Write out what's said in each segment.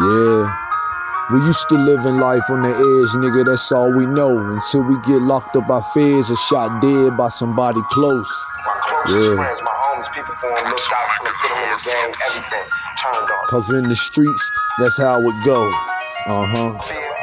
Yeah. We used to live in life on the edge, nigga, that's all we know. Until we get locked up by feds or shot dead by somebody close. My closest Yeah. friends, my homies, people for them, look out for them, put them in the game, everything. Turned on. Cause in the streets, that's how it go.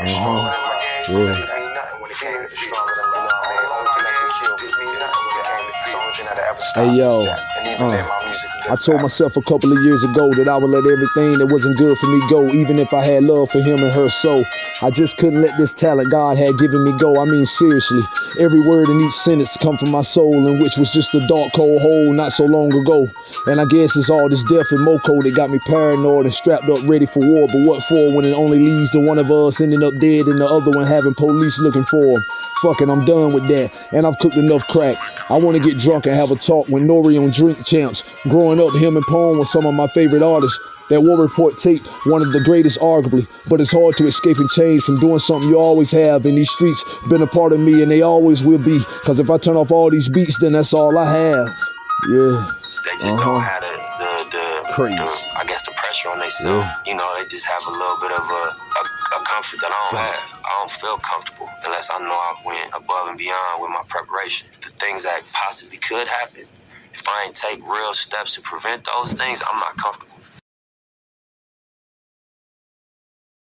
Stronger than my gang, Yeah. it mean nothing when it came to stronger than my law, man. Only thing that can kill me mean nothing when it came to fear. Only thing that'll ever stop Hey, yo, is that. And even uh, then, my music I told myself a couple of years ago that I would let everything that wasn't good for me go, even if I had love for him and her. So I just couldn't let this talent God had given me go. I mean, seriously, every word in each sentence come from my soul, in which was just a dark, cold hole not so long ago. And I guess it's all this death and moco that got me paranoid and strapped up, ready for war. But what for when it only leads to one of us ending up dead and the other one having police looking for him? Fuck it, I'm done with that. And I've cooked enough crack. I want to get drunk and have a talk with N.O.R.E. on Drink Champs. Growing up, him and Pone was some of my favorite artists. That War Report tape, one of the greatest arguably, but it's hard to escape and change from doing something you always have in these streets. Been a part of me and they always will be. Cause if I turn off all these beats, then that's all I have. Yeah. They just Uh-huh. don't have the, the, the, the- I guess the pressure on themselves. You know, they just have a little bit of a, a, a comfort that I don't have. I don't feel comfortable unless I know I went above and beyond with my preparation. The things that possibly could happen, if I ain't take real steps to prevent those things, I'm not comfortable.